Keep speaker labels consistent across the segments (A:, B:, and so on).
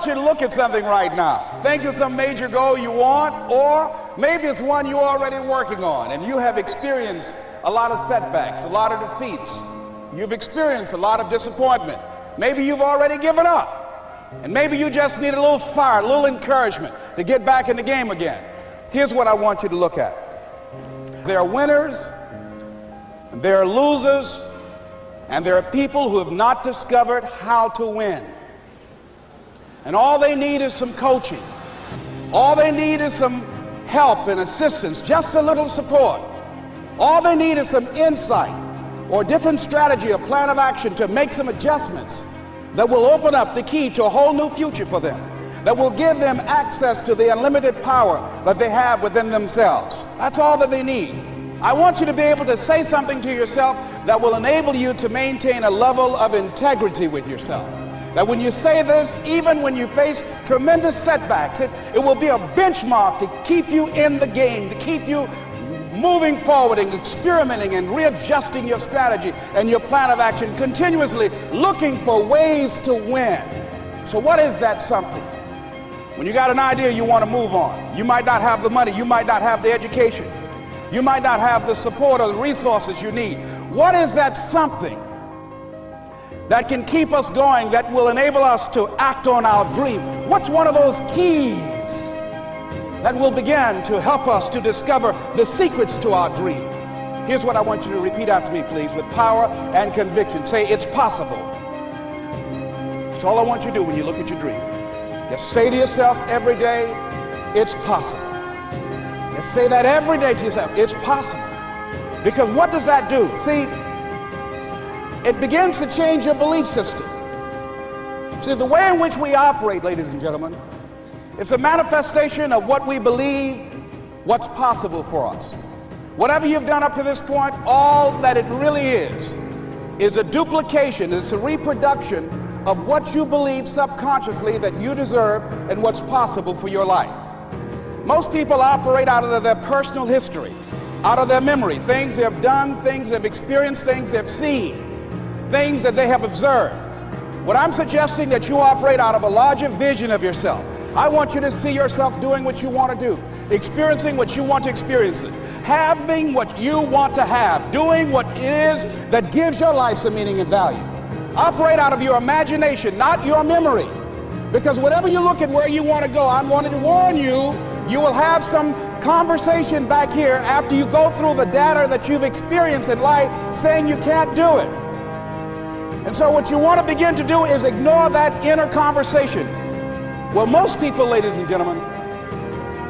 A: want you to look at something right now. Think of some major goal you want, or maybe it's one you're already working on and you have experienced a lot of setbacks, a lot of defeats. You've experienced a lot of disappointment. Maybe you've already given up. And maybe you just need a little fire, a little encouragement to get back in the game again. Here's what I want you to look at. There are winners, there are losers, and there are people who have not discovered how to win. And all they need is some coaching. All they need is some help and assistance, just a little support. All they need is some insight or different strategy, a plan of action to make some adjustments that will open up the key to a whole new future for them, that will give them access to the unlimited power that they have within themselves. That's all that they need. I want you to be able to say something to yourself that will enable you to maintain a level of integrity with yourself. That when you say this, even when you face tremendous setbacks, it, it will be a benchmark to keep you in the game, to keep you moving forward and experimenting and readjusting your strategy and your plan of action, continuously looking for ways to win. So, what is that something? When you got an idea you want to move on, you might not have the money, you might not have the education, you might not have the support or the resources you need. What is that something? That can keep us going, that will enable us to act on our dream? What's one of those keys that will begin to help us to discover the secrets to our dream? Here's what I want you to repeat after me, please, with power and conviction. Say, it's possible. That's all I want you to do when you look at your dream. Just say to yourself every day, it's possible. Just say that every day to yourself, it's possible. Because what does that do? See, it begins to change your belief system. See, the way in which we operate, ladies and gentlemen, it's a manifestation of what we believe, what's possible for us. Whatever you've done up to this point, all that it really is, is a duplication, it's a reproduction of what you believe subconsciously that you deserve and what's possible for your life. Most people operate out of their personal history, out of their memory, things they have done, things they've experienced, things they've seen things that they have observed. What I'm suggesting that you operate out of a larger vision of yourself. I want you to see yourself doing what you want to do, experiencing what you want to experience, having what you want to have, doing what it is that gives your life some meaning and value. Operate out of your imagination, not your memory. Because whatever you look at where you want to go, I'm wanting to warn you, you will have some conversation back here after you go through the data that you've experienced in life saying you can't do it. And so what you want to begin to do is ignore that inner conversation. Well, most people, ladies and gentlemen,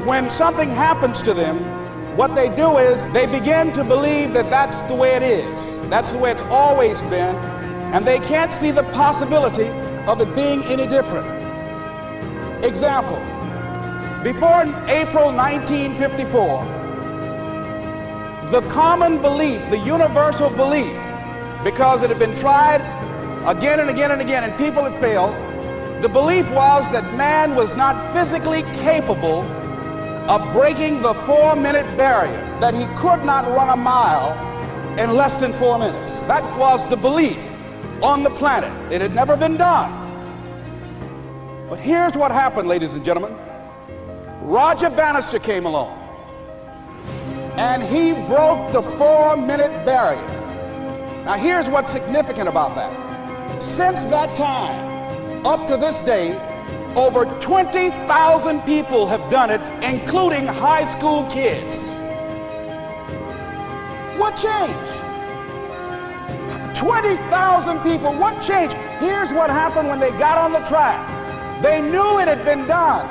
A: when something happens to them, what they do is they begin to believe that that's the way it is. That's the way it's always been. And they can't see the possibility of it being any different. Example, before April 1954, the common belief, the universal belief, because it had been tried again and again and again, and people had failed. The belief was that man was not physically capable of breaking the four minute barrier, that he could not run a mile in less than four minutes. That was the belief on the planet. It had never been done. But here's what happened, ladies and gentlemen. Roger Bannister came along and he broke the four minute barrier. Now, here's what's significant about that. Since that time, up to this day, over 20,000 people have done it, including high school kids. What changed? 20,000 people, what changed? Here's what happened when they got on the track. They knew it had been done.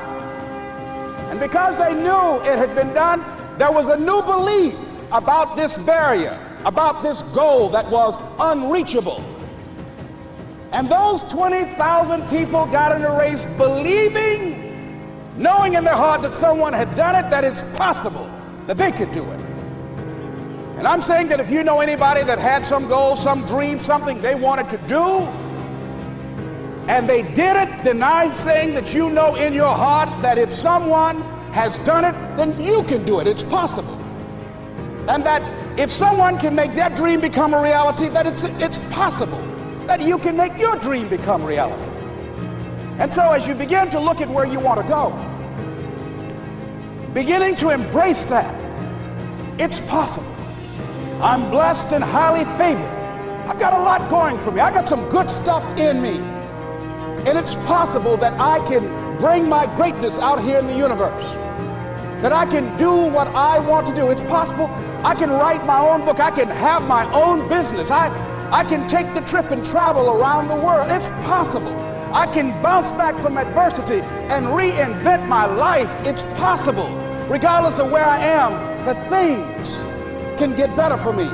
A: And because they knew it had been done, there was a new belief about this barrier, about this goal that was unreachable. And those 20,000 people got in the race believing, knowing in their heart that someone had done it, that it's possible that they could do it. And I'm saying that if you know anybody that had some goal, some dream, something they wanted to do, and they did it, then I'm saying that you know in your heart that if someone has done it, then you can do it. It's possible. And that if someone can make their dream become a reality, that it's, it's possible that you can make your dream become reality. And so as you begin to look at where you want to go, beginning to embrace that, it's possible. I'm blessed and highly favored. I've got a lot going for me. I got some good stuff in me. And it's possible that I can bring my greatness out here in the universe. That I can do what I want to do. It's possible I can write my own book. I can have my own business. I, I can take the trip and travel around the world. It's possible. I can bounce back from adversity and reinvent my life. It's possible. Regardless of where I am, the things can get better for me.